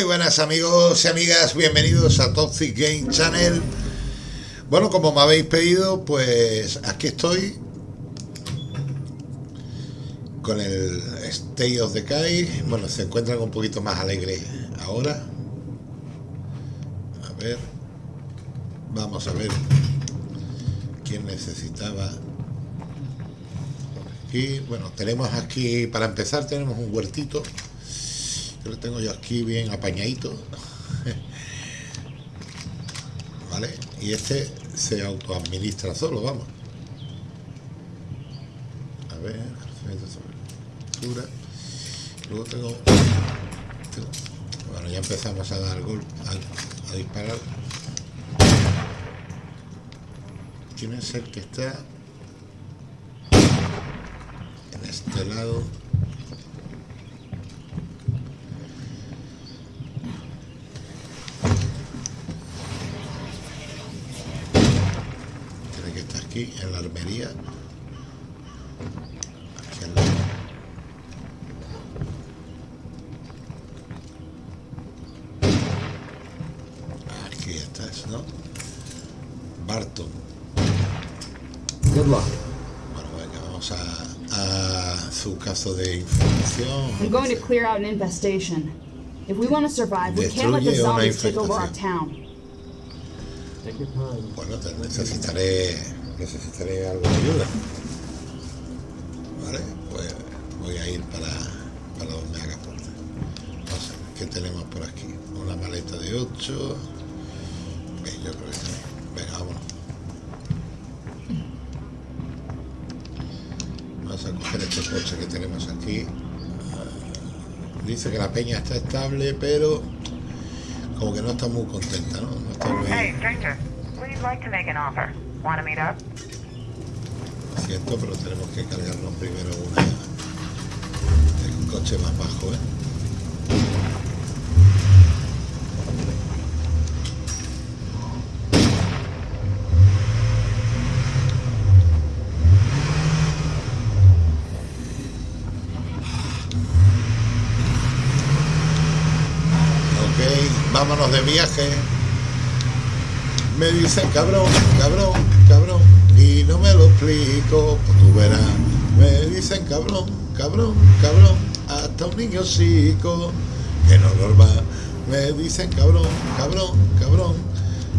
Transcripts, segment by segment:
Muy buenas amigos y amigas, bienvenidos a Toxic Game Channel. Bueno, como me habéis pedido, pues aquí estoy con el State of Decay. Bueno, se encuentran un poquito más alegre ahora. A ver, vamos a ver quién necesitaba. Aquí, bueno, tenemos aquí, para empezar, tenemos un huertito lo tengo yo aquí bien apañadito. ¿Vale? Y este se autoadministra solo, vamos. A ver, Luego tengo, Bueno, ya empezamos a dar golpe, a, a disparar. ¿Quién es el que está en este lado? En la armería. Aquí, estás, ¿no? Barton. Good luck. Bueno, venga, vamos a, a su caso de información. I'm going to clear out an infestation. If we want to survive, we can't let the zombies take over our town. Bueno, te necesitaré necesitaré algo de ayuda. Vale, pues voy a ir para, para donde haga falta. Ver, ¿qué tenemos por aquí? Una maleta de 8. Bien, yo creo que sí. Venga, vámonos. Vamos a coger este coche que tenemos aquí. Dice que la peña está estable, pero como que no está muy contenta, ¿no? no está muy... Hey, stranger, you like to make an offer? Want to meet up? Siento, pero tenemos que cargarnos primero una el coche más bajo, ¿eh? Vámonos de viaje. Me dicen cabrón, cabrón, no me lo explico, pues tú verás. Me dicen cabrón, cabrón, cabrón, hasta un niño psico, que no normal. Me dicen cabrón, cabrón, cabrón,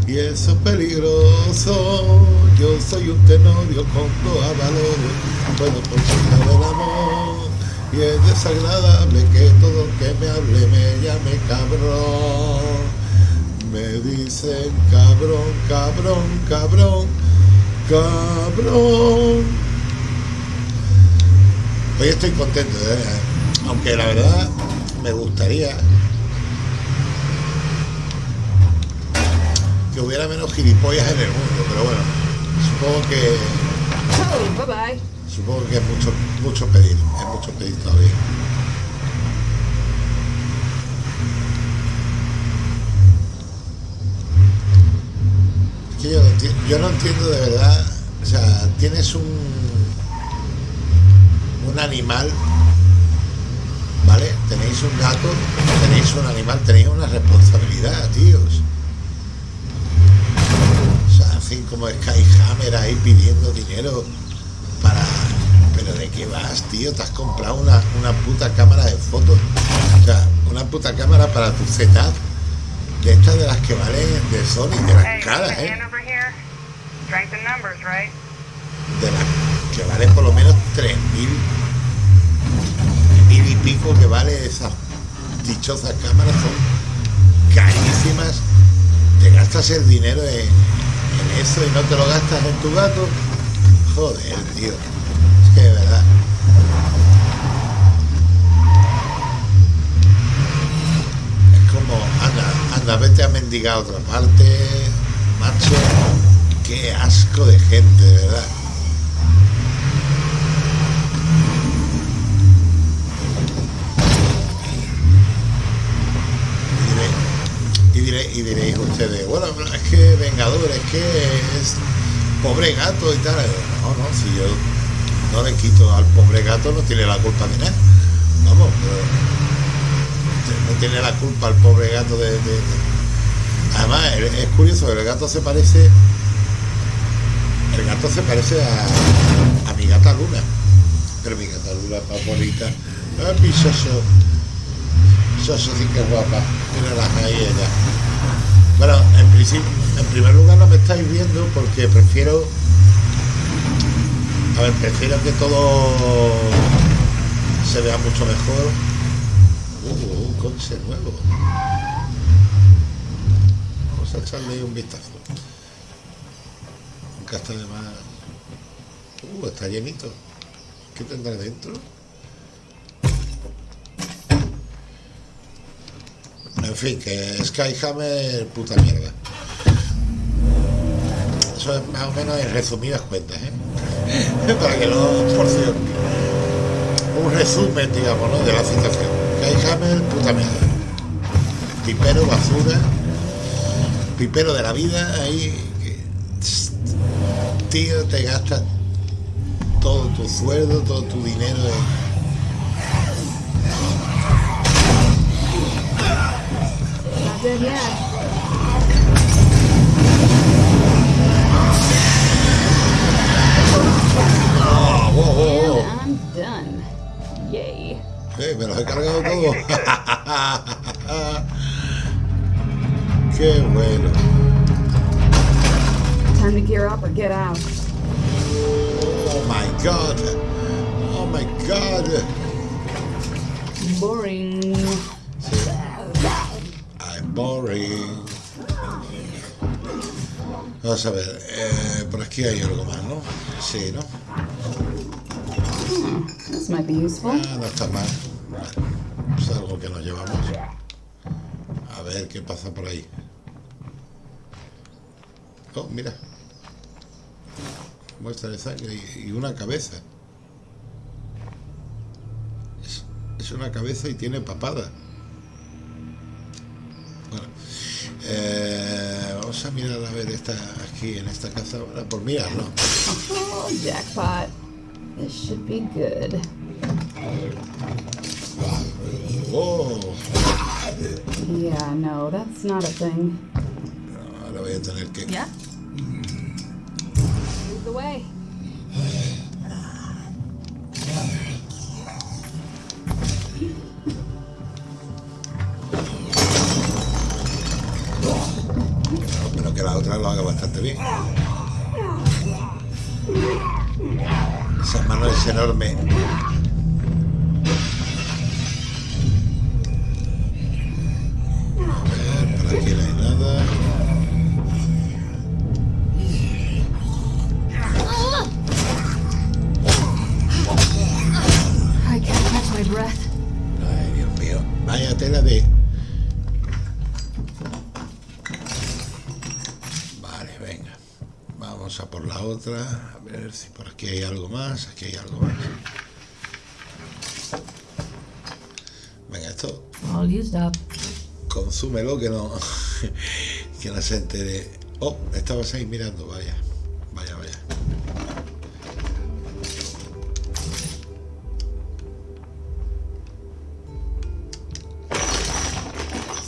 y eso es peligroso. Yo soy un tenorio con toda valores, puedo por el amor. Y es desagradable que todo el que me hable me llame cabrón. Me dicen cabrón, cabrón, cabrón, cabrón. Hoy estoy contento, ¿eh? aunque la verdad me gustaría que hubiera menos gilipollas en el mundo, pero bueno, supongo que supongo que es mucho, mucho pedir, es mucho pedir todavía. Yo, no entiendo de verdad. O sea, tienes un, un animal, ¿vale? Tenéis un gato, tenéis un animal, tenéis una responsabilidad, tíos. O sea, así como Skyhammer ahí pidiendo dinero para... Pero ¿de qué vas, tío? Te has comprado una, una puta cámara de fotos. O sea, una puta cámara para tu setup de estas de las que valen de Sony, de las caras, ¿eh? De las que valen por lo menos 3.000 mil y pico que vale esas dichosas cámaras, son carísimas. Te gastas el dinero en, en eso y no te lo gastas en tu gato. Joder, tío. Es que de verdad. Anda, vete a mendigar a otra parte, macho. Qué asco de gente, de verdad. Y, diré, y, diréis ustedes, bueno, es que Vengador, es que es pobre gato y tal. No, no, si yo no le quito al pobre gato, no tiene la culpa de nada. Vamos, pero no tiene la culpa el pobre gato de, además es curioso el gato se parece el gato se parece a, a mi gata luna. Pero mi gata luna bonita. Ah, mi soso soso sí que es guapa. Mira las ahí ella. Bueno en principio en primer lugar no me estáis viendo porque prefiero a ver prefiero que todo se vea mucho mejor un coche nuevo. Vamos a echarle un vistazo. Nunca está de más uh, está llenito. ¿qué tendrá dentro? en fin, que Skyhammer puta mierda. Eso es más o menos en resumidas cuentas ¿eh? para que no por cierto. Un resumen digamos ¿no? de la situación Skyhammer puta mierda pipero basura. Pipero de la vida ahí tío te gastas todo tu sueldo todo tu dinero en I'm done. Hey, me los he cargado todos. Qué bueno. Time to gear up or get out. Oh my god. Oh my god. Boring. Sí. I'm boring. Vamos a ver, eh, por aquí hay algo más, ¿no? Sí, ¿no? Hmm, this might be useful. Ah, no está mal. Es algo que nos llevamos. A ver qué pasa por ahí. Oh, mira. Muestra de sangre y una cabeza. Es, es una cabeza y tiene papada. Bueno. Eh, vamos a mirar a ver esta aquí en esta casa ahora por mirarlo. Oh, jackpot. This should be good. Yeah, no, that's not a thing. ahora voy a tener que. Yeah. Lead the way. Pero que la otra lo haga bastante bien. Esa mano es enorme. Ver si por aquí hay algo más. Aquí hay algo más. Venga, esto All used up. consúmelo que no que no se entere. Oh, estabas ahí mirando, vaya. Vaya, vaya.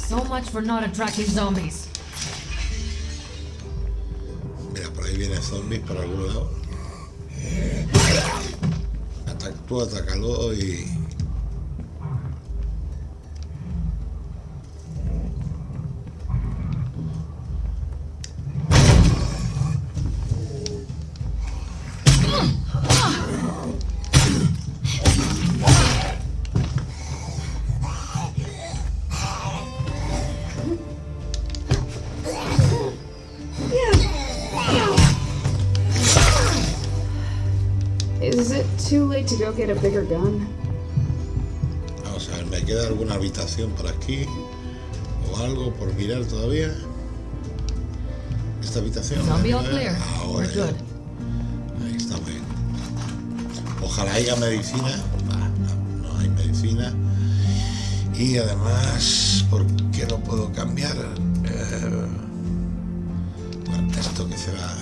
So much for not attracting zombies. Mira, por ahí viene zombies por algún lado. Tú atácalo y. too late to go get a bigger gun? Vamos a ver, ¿me queda alguna habitación por aquí? ¿O algo por mirar todavía? ¿Esta habitación? Zombie ¿La all clear. Ahora We're ya. good. Ahí está muy bien. Ojalá haya medicina. Bah, no, no hay medicina. Y además, ¿por qué no puedo cambiar? Eh, bueno, esto que se va,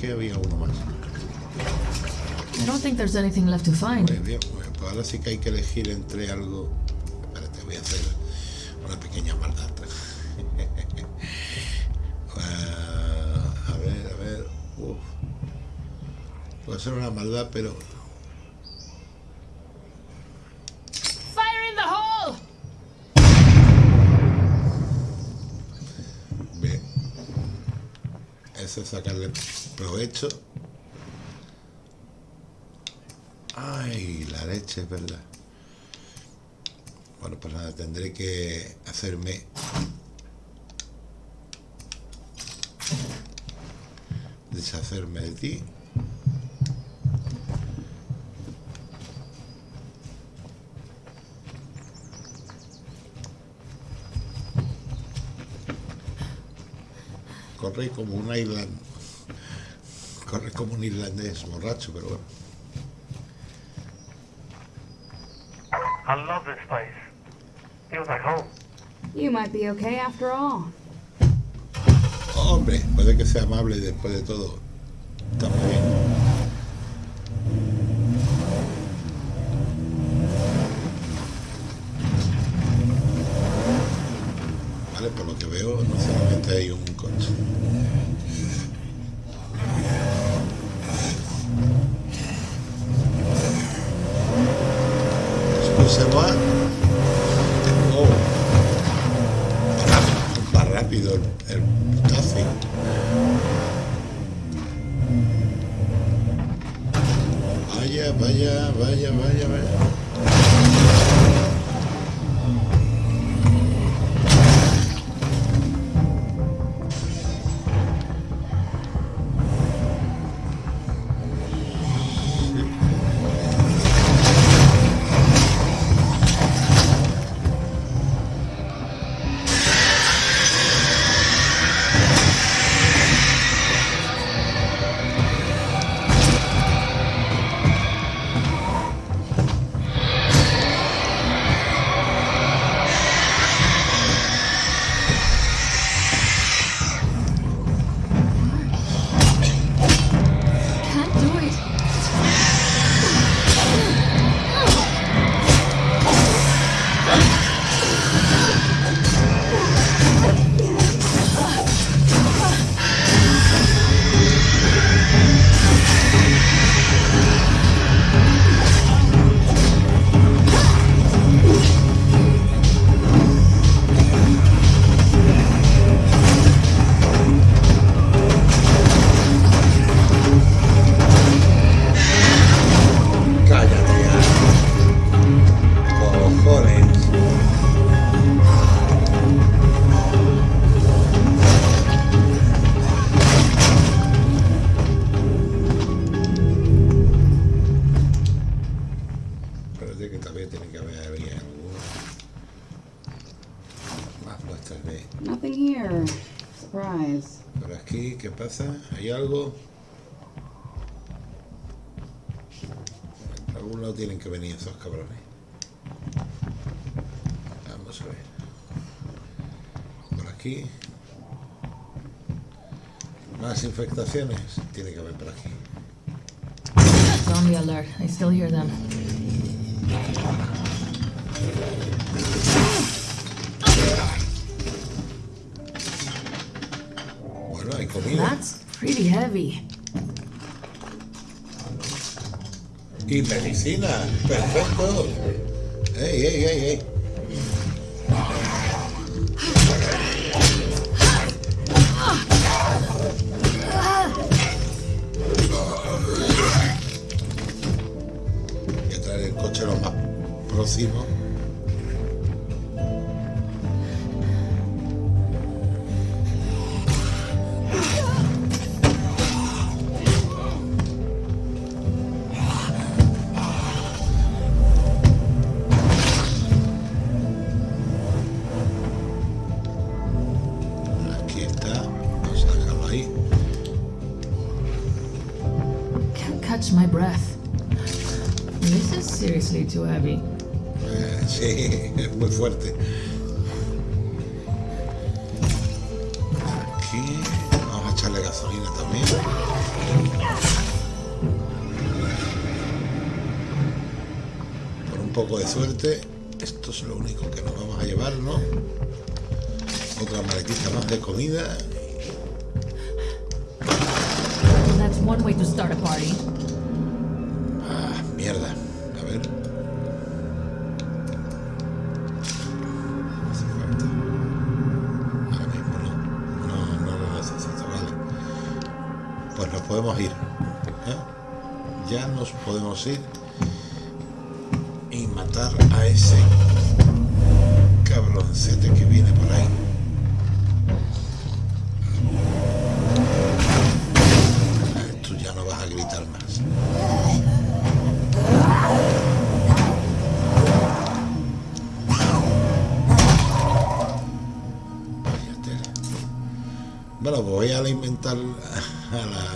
que había uno más. I don't think there's anything left to find. Muy bien, pues ahora sí que hay que elegir entre algo. Espérate, voy a hacer una pequeña maldad. uh, a ver, a ver. Uf. Puede ser una maldad, pero Fire in the hole! Bien. Sacarle provecho. Ay, la leche, es verdad. Bueno, pues nada, tendré que hacerme... Deshacerme de ti. Corre como un island. Corre como un irlandés borracho, pero bueno. I love this place. Feels like home. You might be okay after all. Hombre, puede que sea amable después de todo. Tiene que haber por aquí. Zombie alert. I still hear them. Bueno, hay comida. That's pretty heavy. Y medicina. Perfecto. ¡Ey, ey, ey, ey! Coche lo próximo. Eh, sí, es muy fuerte. Aquí, vamos a echarle gasolina también. Por un poco de suerte, esto es lo único que nos vamos a llevar, ¿no? Otra maletita más de comida. That's one way to start a party. ¿Eh? Ya nos podemos ir y matar a ese cabroncete que viene por ahí. Ah, Tú ya no vas a gritar más. Bueno, voy a alimentar a la...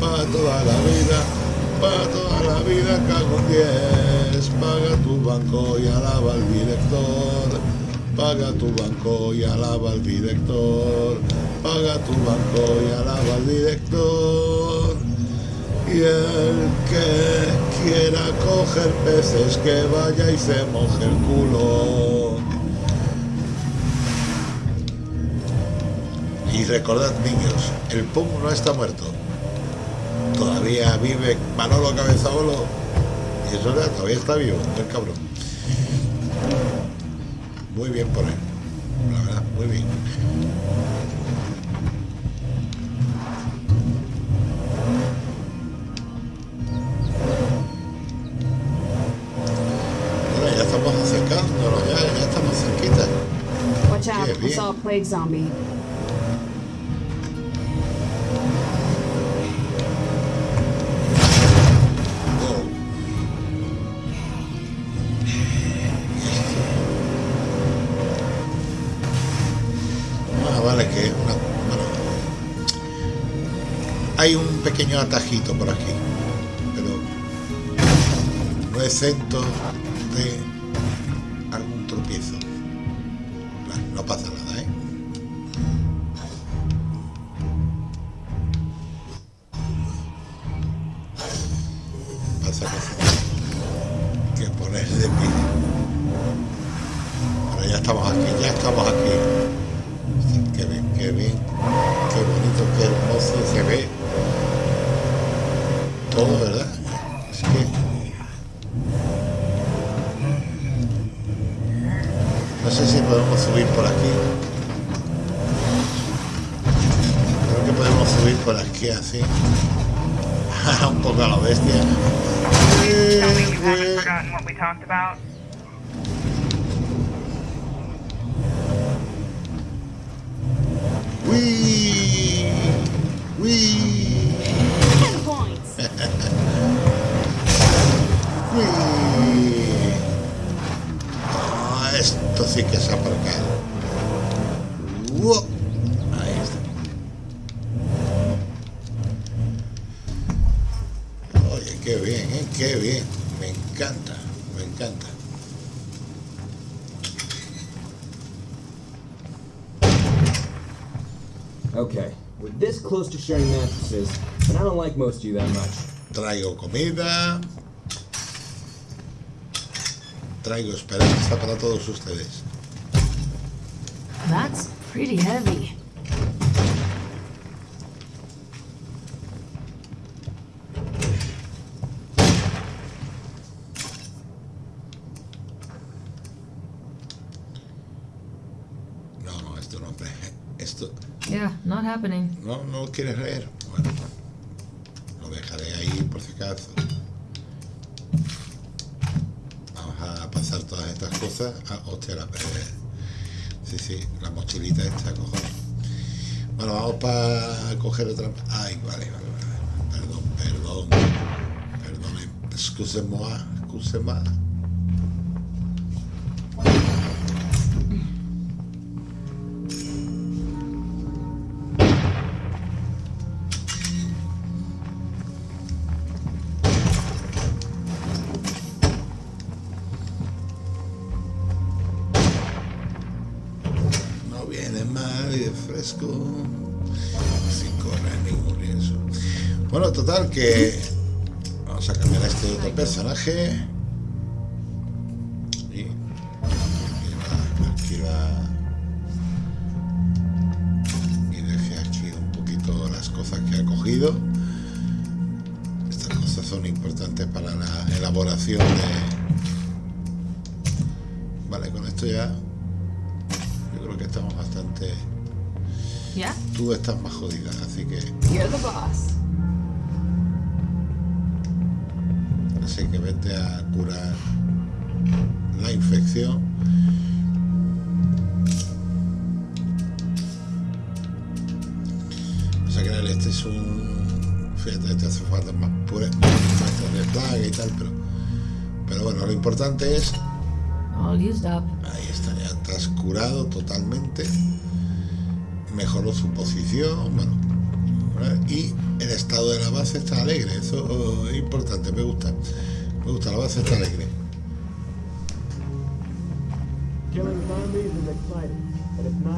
para toda la vida, para toda la vida cago en 10. Paga tu banco y alaba al director. Paga tu banco y alaba al director. Paga tu banco y alaba al director. Y el que quiera coger peces que vaya y se moje el culo. Y recordad niños, el PUM no está muerto. Todavía vive Manolo Cabezabolo. Y eso era, todavía está vivo, el cabrón. Muy bien por él. La verdad, muy bien. Bueno, ya estamos acercándonos, ya, ya estamos cerquita. Watch out, I saw a plague zombie. Pequeño atajito por aquí, pero no exento de No sé si podemos subir por aquí. Creo que podemos subir por aquí así. Un poco a la bestia. ¡Uy! ¡Uy! ¡Uy! Esto sí que es aparcado. ¡Wow! Ahí está. Oye, qué bien, ¿eh? Qué bien. Me encanta, me encanta. Okay, we're this close to sharing mattresses, but I don't like most of you that much. Traigo comida traigo esperanza para todos ustedes. That's pretty heavy. No, no, esto no. Esto. Yeah, not happening. No, no quieres leer. Sí, sí, la mochilita esta, cojones. Bueno, vamos para coger otra. Ay, vale, vale, vale. Perdón, perdón. Perdón, excusez-moi, excusez-moi. Total que. Vamos a cambiar a este otro personaje. Y. Archiva. Archiva. Y deje aquí un poquito las cosas que ha cogido. Estas cosas son importantes para la elaboración de. Vale, con esto ya. Yo creo que estamos bastante. Yeah? Tú estás más jodida, así que. You're the boss. A curar la infección. O sea que este es un. Fíjate, este hace falta más pura muestras de plaga y tal, pero. Pero bueno, lo importante es. Up. Ahí está, ya estás curado totalmente. Mejoró su posición, bueno. ¿vale? Y el estado de la base está alegre, eso oh, es importante, me gusta. Me gusta, la base está alegre.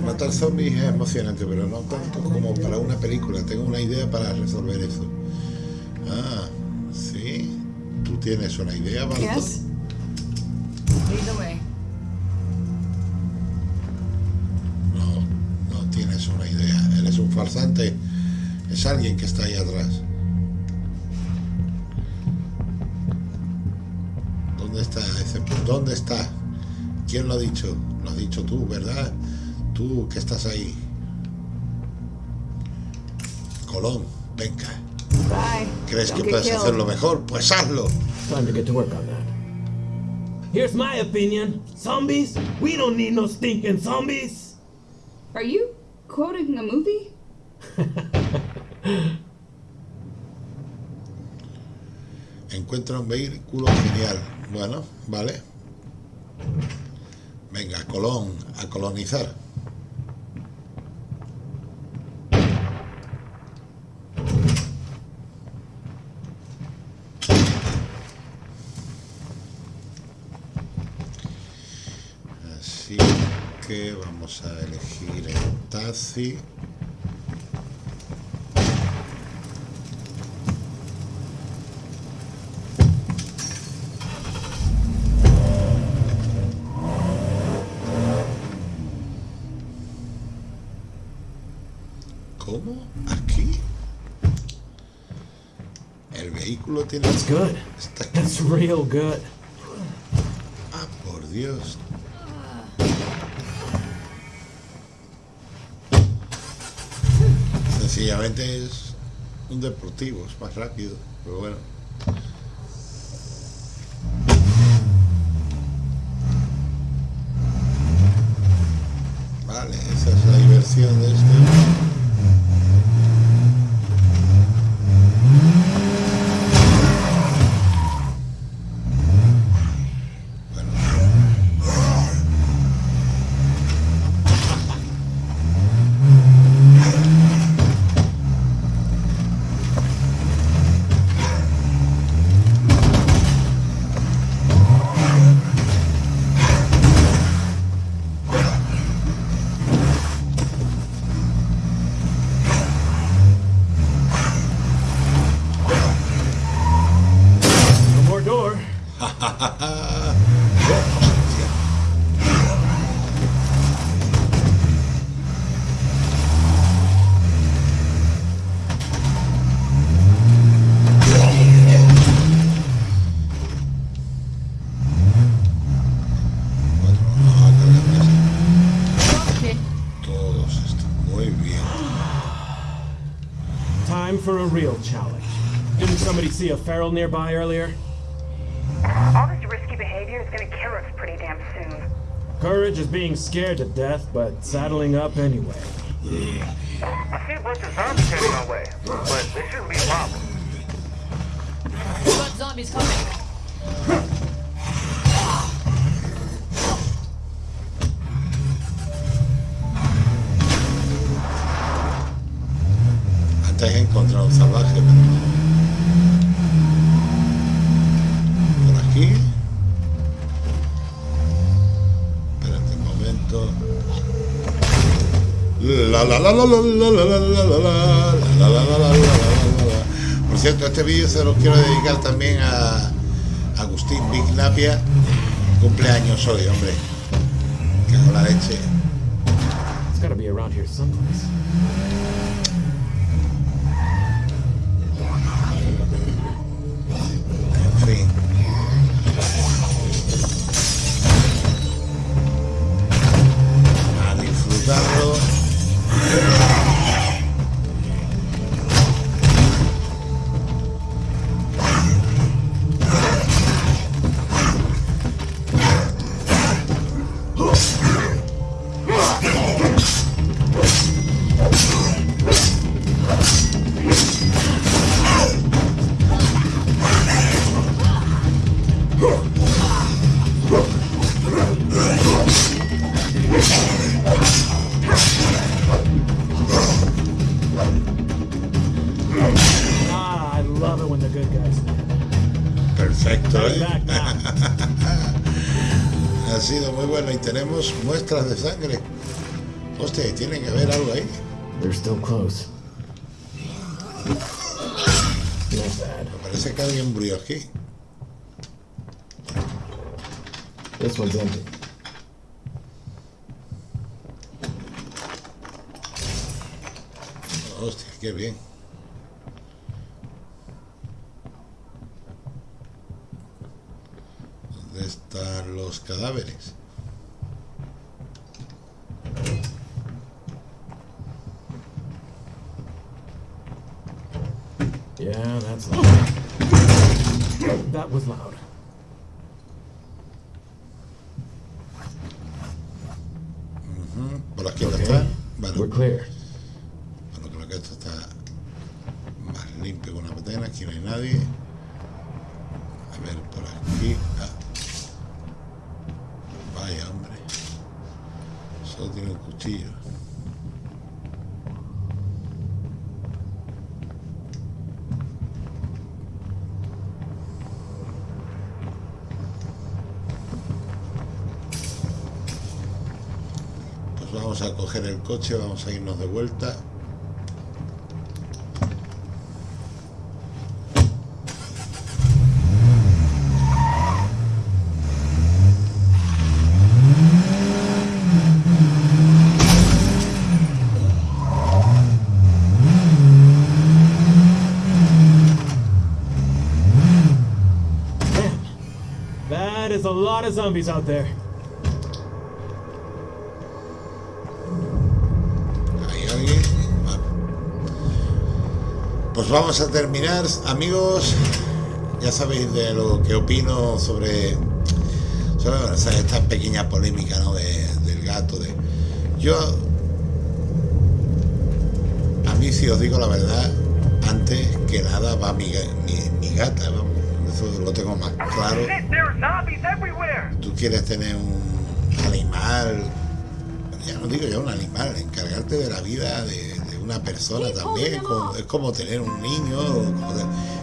Matar zombies es emocionante, pero no tanto como para una película. Tengo una idea para resolver eso. Ah, sí. ¿Tú tienes una idea, Barto? Yes? Lead the way. No, no tienes una idea. Eres un farsante. Es alguien que está ahí atrás. ¿Dónde está? ¿Quién lo ha dicho? Lo has dicho tú, ¿verdad? Tú que estás ahí. Colón, venga. Bye. ¿Crees que puedes hacerlo mejor? Pues hazlo. Time to get to work on that. Here's my opinion. Zombies? We don't need no stinking zombies. Are you quoting a movie? Encuentra un vehículo genial. Bueno, vale. Venga, Colón, a colonizar. Así que vamos a elegir el taxi. ¿Cómo? ¿Aquí? El vehículo tiene... That's good. Está aquí. That's real good. Ah, por Dios. Sencillamente es un deportivo, es más rápido, pero bueno. Vale, esa es la diversión de real challenge. Didn't somebody see a feral nearby earlier? All this risky behavior is gonna kill us pretty damn soon. Courage is being scared to death, but saddling up anyway. I see a bunch of zombies heading our way, but they shouldn't be a problem. We've got zombies coming. Antes he encontrado un salvaje, pero... Por aquí. Espérate un momento. Por cierto, este vídeo se lo quiero dedicar también a Agustín Big Napia. Cumpleaños hoy, hombre. Cago la leche. Aquí. This one's empty. Hostia, qué bien. ¿Dónde están los cadáveres? Yeah, that's loud. That was loud. Por aquí no Okay. está. We're Bueno, clear. bueno, creo que esto está más limpio que una patena. Aquí no hay nadie. A ver, por aquí. Ah. Vaya, hombre. Solo tiene un cuchillo. Pues vamos a coger el coche, vamos a irnos de vuelta. That is a lot of zombies out there. Pues vamos a terminar, amigos. Ya sabéis de lo que opino sobre, sobre o sea, esta pequeña polémica ¿no? de- del gato. De, yo, a mí, si os digo la verdad, antes que nada va mi, mi, mi gata, vamos. Eso lo tengo más claro. Tú quieres tener un animal, ya no digo ya un animal, encargarte de la vida de una persona también, como- es como tener un niño, como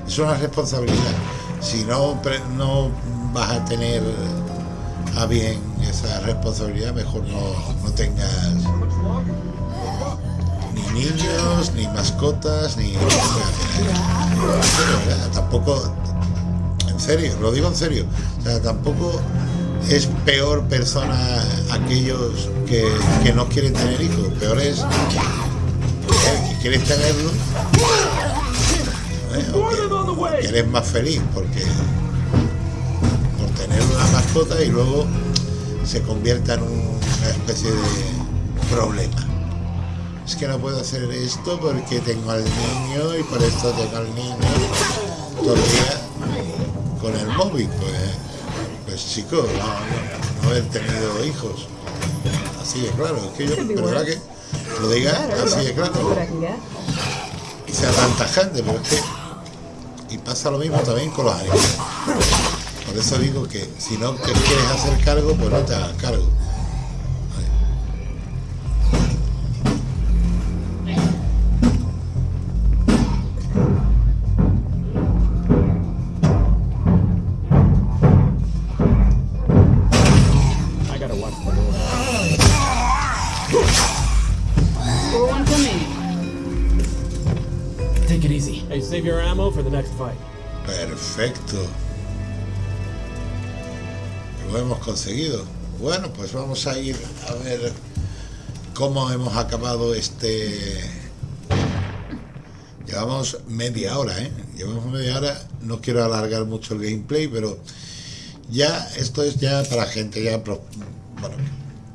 es una responsabilidad. Si no, no vas a tener a bien esa responsabilidad, mejor no, no tengas ni niños, ni mascotas, ni... Tampoco en serio, lo digo en serio. O sea, tampoco es peor persona aquellos que, que no quieren tener hijos. Peor es quieres tenerlo. ¿eh? O que, que eres más feliz porque por tener una mascota y luego se convierta en una especie de problema. es que no puedo hacer esto porque tengo al niño y por esto tengo al niño todo el día con el móvil. Pues, pues chico, no, no, haber tenido hijos. Así de claro, es que yo, verdad que lo diga así de claro. Y sea tan tajante, pero es que. Y pasa lo mismo también con los animales. Por eso digo que si no te quieres hacer cargo, pues no te hagas cargo. Bueno, pues vamos a ir a ver cómo hemos acabado este... Llevamos media hora, ¿eh? Llevamos media hora. No quiero alargar mucho el gameplay, pero ya esto es ya para gente ya pro. Bueno,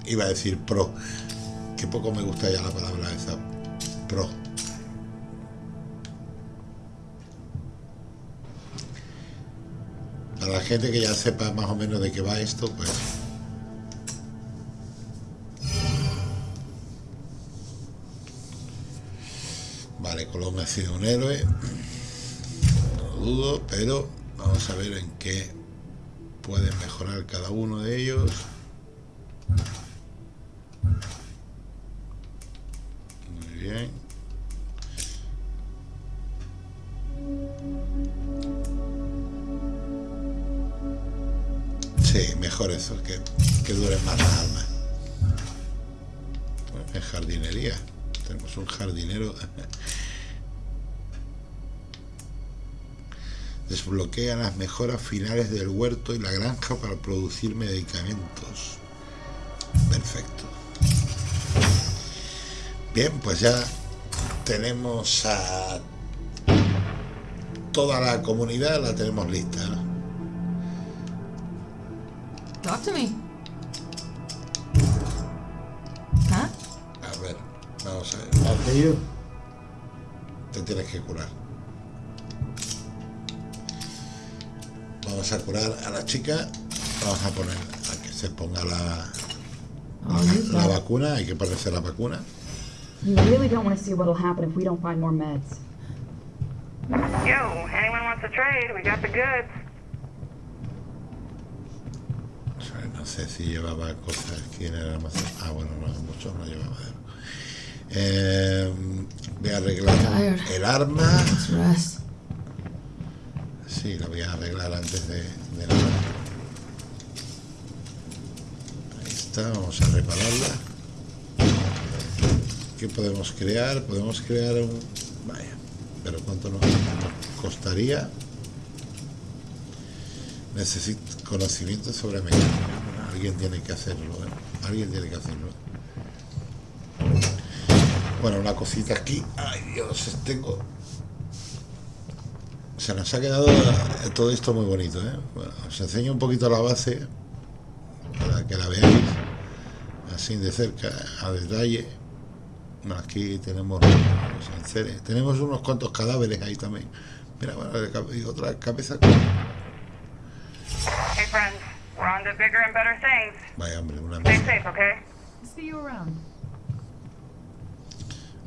iba a decir pro. Que poco me gusta ya la palabra esa. Pro Para la gente que ya sepa más o menos de qué va esto, pues... Vale, Colón ha sido un héroe. No lo dudo, pero vamos a ver en qué pueden mejorar cada uno de ellos. Que, que duren más las almas. en jardinería. Tenemos un jardinero. Desbloquea las mejoras finales del huerto y la granja para producir medicamentos. Perfecto. Bien, pues ya tenemos a toda la comunidad, la tenemos lista. Talk to me. ¿Ah? A ver, vamos a ver. Te tienes que curar. Vamos a curar a la chica. Vamos a poner a que se ponga la, la, la vacuna. Hay que ponerse la vacuna. You really don't want to see what'll happen if we don't find more meds. Yo, anyone wants to trade? We got the goods. No sé si llevaba cosas quién era más ah bueno no muchos no llevaba eh, voy a arreglar el arma. Sí la voy a arreglar antes de, de nada ahí está vamos a repararla. ¿qué podemos crear? podemos crear un vaya pero cuánto nos costaría necesito conocimiento sobre mecánica alguien tiene que hacerlo, ¿eh? Alguien tiene que hacerlo. Bueno, una cosita aquí. Ay, Dios, tengo... Se nos ha quedado todo esto muy bonito, ¿eh? os enseño un poquito la base para que la veáis así de cerca, a detalle. aquí tenemos tenemos unos cuantos cadáveres ahí también. Mira, bueno, otra cabeza. Hey friends, we're on to bigger and better things. Vaya hombre, una Stay safe, okay? See you around.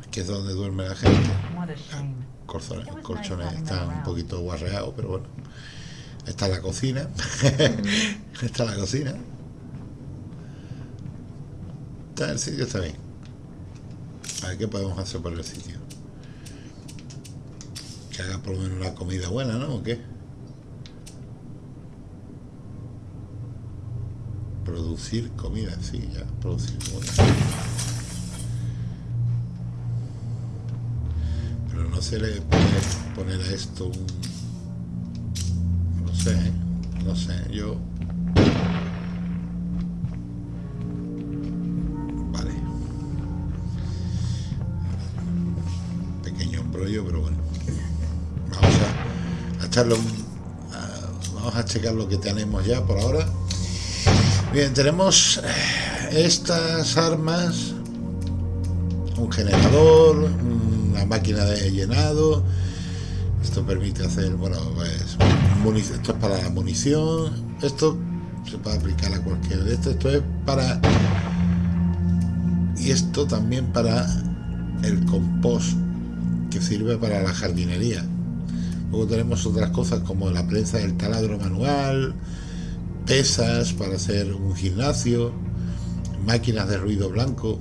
Aquí es donde duerme la gente. What a shame. Colchones están un poquito guarreados, pero bueno. Está la cocina. está la cocina. Está el sitio, está bien. A ver qué podemos hacer por el sitio. Que haga por lo menos una comida buena, ¿no? ¿O qué? Producir comida, sí, ya, producir comida. Pero no se le puede poner a esto un... No sé, no sé, yo... Vale. Pequeño embrollo, pero bueno. Vamos a, a echarlo... vamos a checar lo que tenemos ya por ahora. Bien, tenemos eh, estas armas. un generador, una máquina de llenado. Esto permite hacer, bueno, pues, esto es para la munición. Esto se puede aplicar a cualquier de estos. Esto es para... Y esto también para el compost, que sirve para la jardinería. Luego tenemos otras cosas como la prensa del taladro manual, pesas para hacer un gimnasio, máquinas de ruido blanco,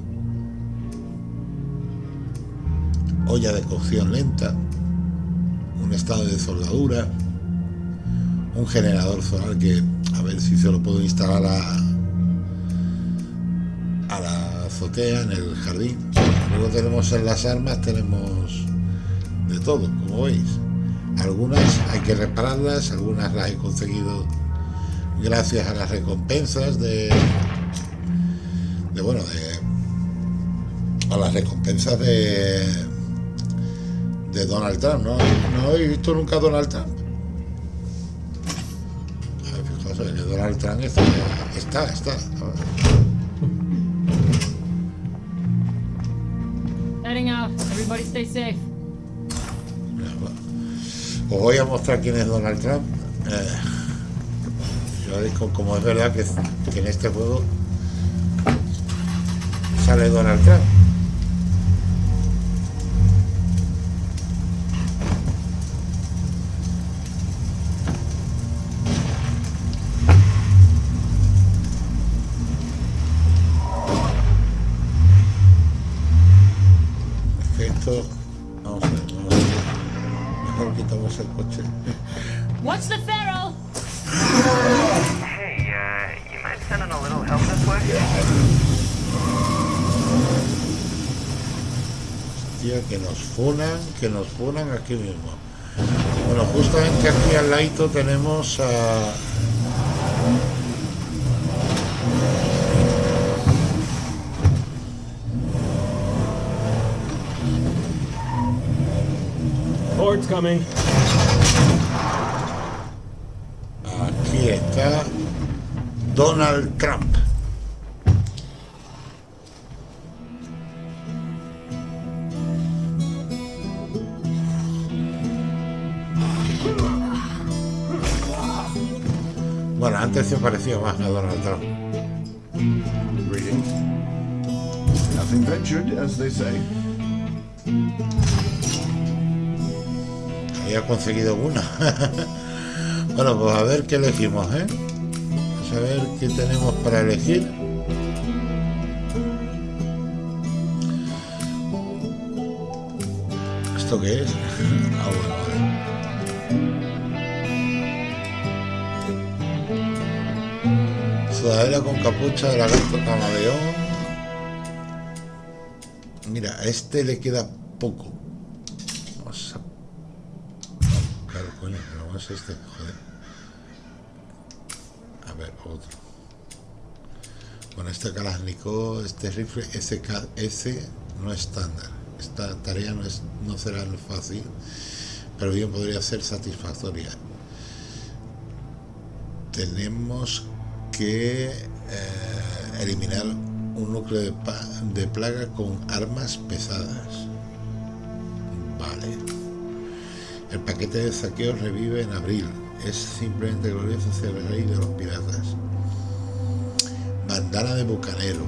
olla de cocción lenta, un estado de soldadura, un generador solar que a ver si se lo puedo instalar a, a la azotea en el jardín. Luego tenemos en las armas, tenemos de todo, como veis. Algunas hay que repararlas, algunas las he conseguido gracias a las recompensas de, de bueno, de, a las recompensas de, de Donald Trump. ¿no? no he visto nunca a Donald Trump. Fijaos, que Donald Trump está, está. está. Heading out. Everybody stay safe. Os voy a mostrar quién es Donald Trump. Eh, como es verdad que, en este juego sale Donald Trump. Aquí mismo. Bueno, justamente aquí al ladito tenemos a... Hord's coming. Aquí está Donald Trump. Se parecía más a Donald Trump. Greetings. Nothing ventured, as they say. Había conseguido una. bueno, pues a ver qué elegimos, ¿eh? Vamos a ver qué tenemos para elegir. ¿Esto qué es? ah, bueno, Sudadera con capucha de lagarto camaleón. Mira, a este le queda poco. Vamos a Claro, coño, pero no es este, joder. A ver, otro. Con este Kalashnikov, este rifle SKS no es estándar. Esta tarea no, es, no será fácil, pero bien podría ser satisfactoria. Tenemos que eh, eliminar un núcleo de, de plaga con armas pesadas. Vale. El paquete de saqueo revive en abril. Es simplemente glorioso ser el rey de los piratas. Bandana de bucanero.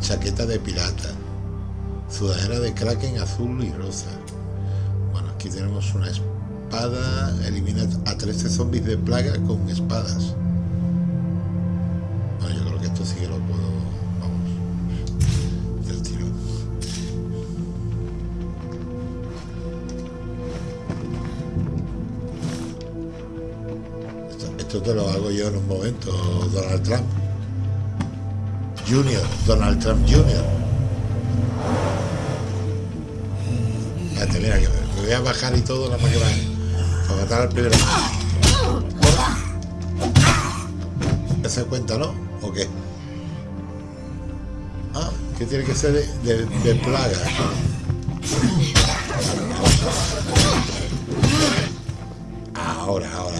Chaqueta de pirata. Sudadera de kraken azul y rosa. Bueno, aquí tenemos una espada. Elimina a 13 zombies de plaga con espadas. Esto, te lo hago yo en un momento, Donald Trump. Junior, Donald Trump Junior. Fíjate, mira que me voy a bajar y todo la máquina para matar al primero. ¿Se cuenta, no? ¿O qué? Ah, que tiene que ser de, de, plaga. Ahora, ahora,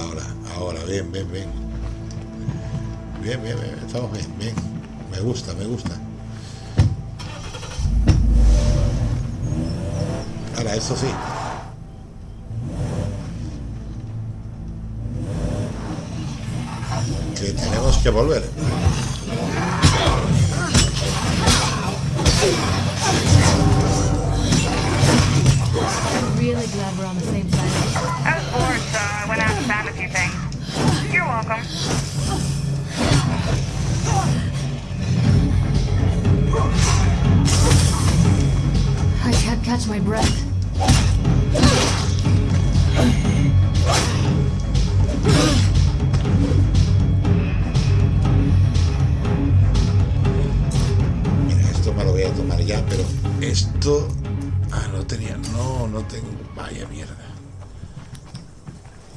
bien, bien, bien. Bien, bien, bien, estamos bien, bien. Me gusta, me gusta. Ahora, eso sí. Que tenemos que volver.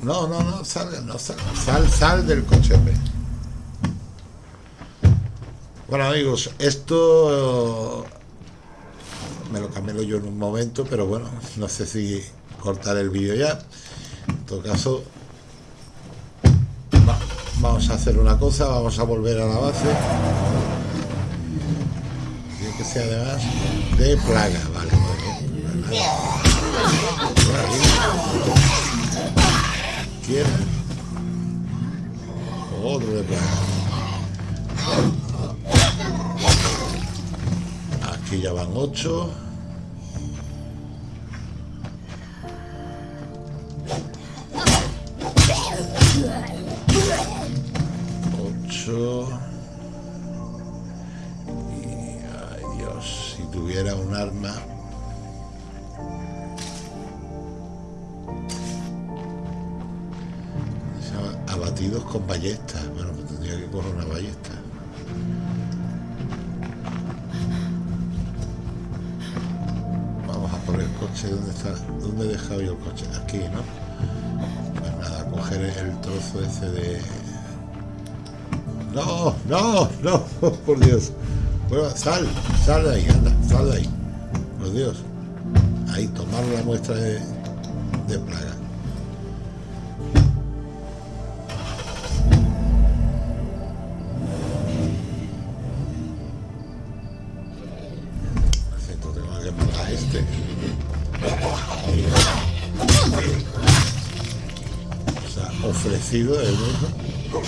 No, no, no, salga, no salga. Sal, sal del coche, hombre. Bueno, amigos, esto... Me lo camelo yo en un momento, pero bueno, no sé si cortar el vídeo ya. En todo caso, va- vamos a hacer una cosa, vamos a volver a la base. Tiene que ser además de plaga, vale, muy bien. izquierda. Aquí ya van 8. Está? ¿Dónde he dejado yo el coche? Aquí, ¿no? Pues nada, coger el trozo ese de. No, no, no, por Dios. Bueno, sal, sal de ahí, anda, sal de ahí. Por Dios. Ahí, tomar la muestra de, de plaga. Sea, ofrecido el mismo.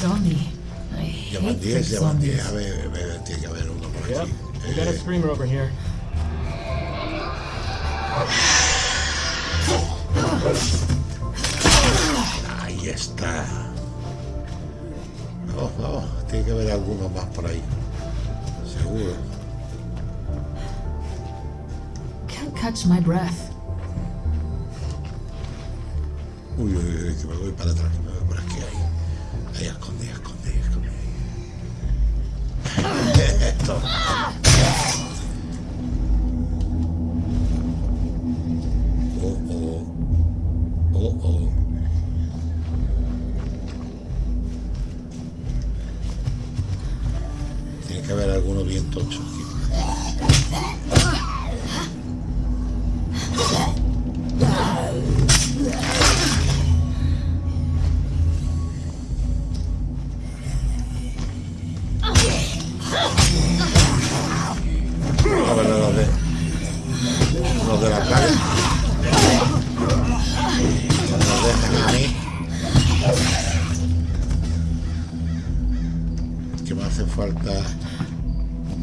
Zombie. I Ya van hate 10, fake ya van 10. zombies. A ver, a ver, tiene que haber uno por aquí. we got a Eh, screamer over here. ahí está. Vamos, vamos. Tiene que haber alguno más por ahí. Seguro. Can't catch my breath. cuyo equivalente para atrás.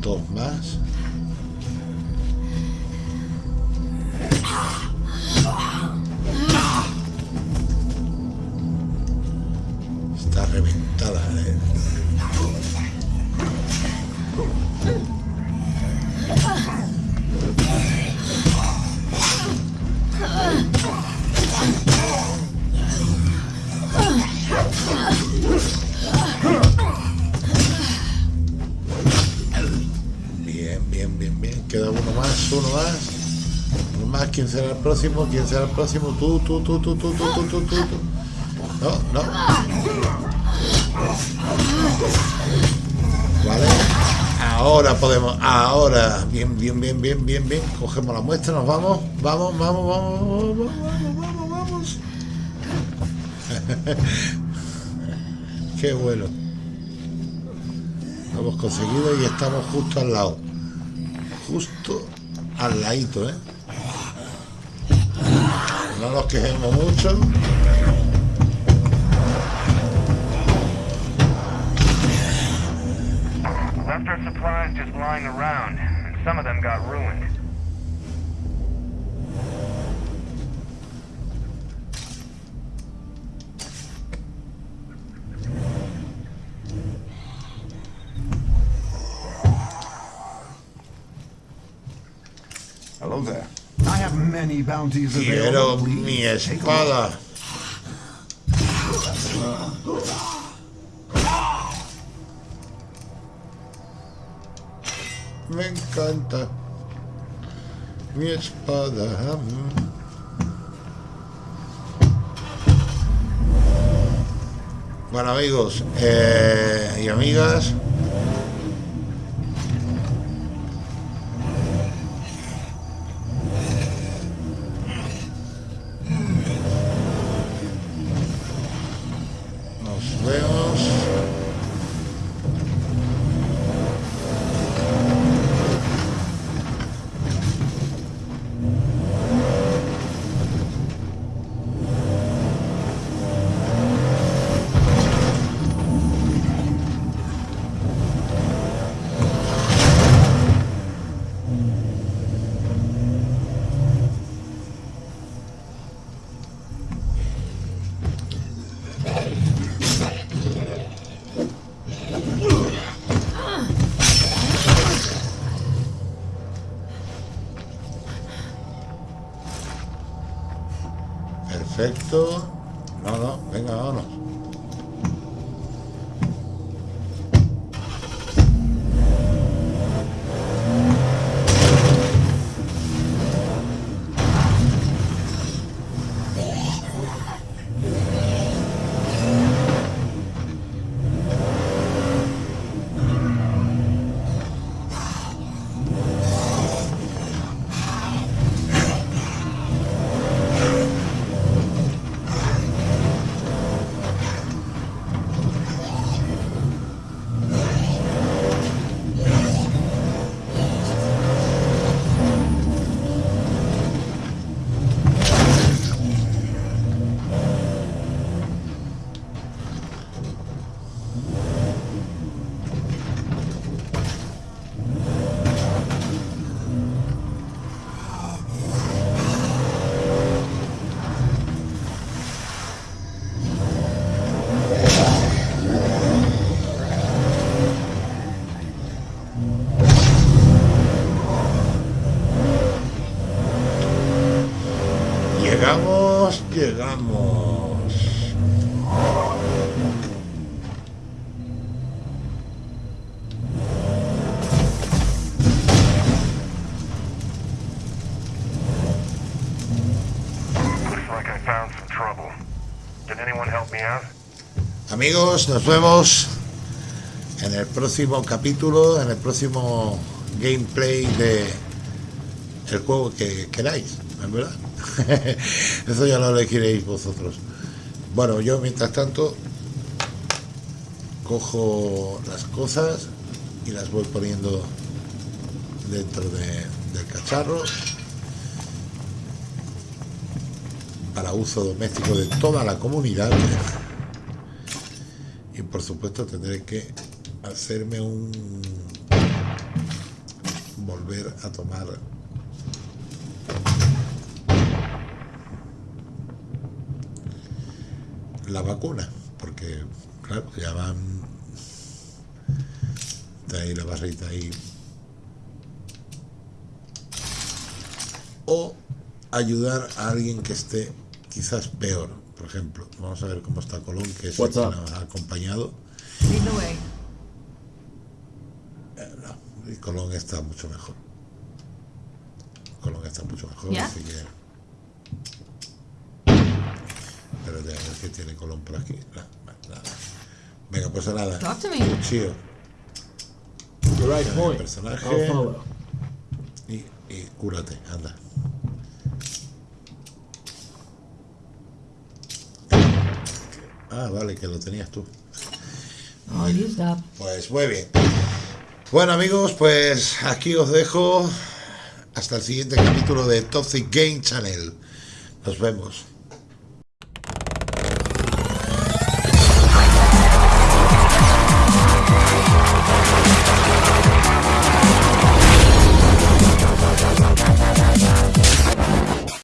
Dos más. Próximo? ¿Quién será el próximo? Tú, tú, tú, tú, tú, tú, tú, tú, tú. No, no. Vale. Ahora podemos. Ahora. Bien, bien, bien, bien, bien, bien. Cogemos la muestra, nos. Vamos, vamos, vamos, vamos, vamos, vamos, vamos. Qué bueno. Lo hemos conseguido y estamos justo al lado. justo al ladito, ¿eh? No nos quejemos mucho. Left our supplies just lying around, and some of them got ruined. Quiero mi espada. Me encanta mi espada. Bueno amigos eh, y amigas, me out? Amigos, nos vemos en el próximo capítulo, en el próximo gameplay de el juego que queráis, ¿en verdad? Eso ya lo elegiréis vosotros. Bueno, yo mientras tanto cojo las cosas y las voy poniendo dentro de- del cacharro para uso doméstico de toda la comunidad y por supuesto tendré que hacerme un volver a tomar la vacuna porque claro ya van está ahí la barrita ahí o ayudar a alguien que esté quizás peor por ejemplo vamos a ver cómo está Colón que es el What's que nos ha acompañado. Eh, no, y Colón está mucho mejor. Colón está mucho mejor, ¿Ya? así que. Ver qué tiene Colón por aquí. Nada. Venga, pues nada. Cuchillo. Right point. personaje. Y, y cúrate, anda. Ah, vale, que lo tenías tú. Up. Pues muy bien. Bueno amigos, pues aquí os dejo hasta el siguiente capítulo de Toxic Game Channel. Nos vemos.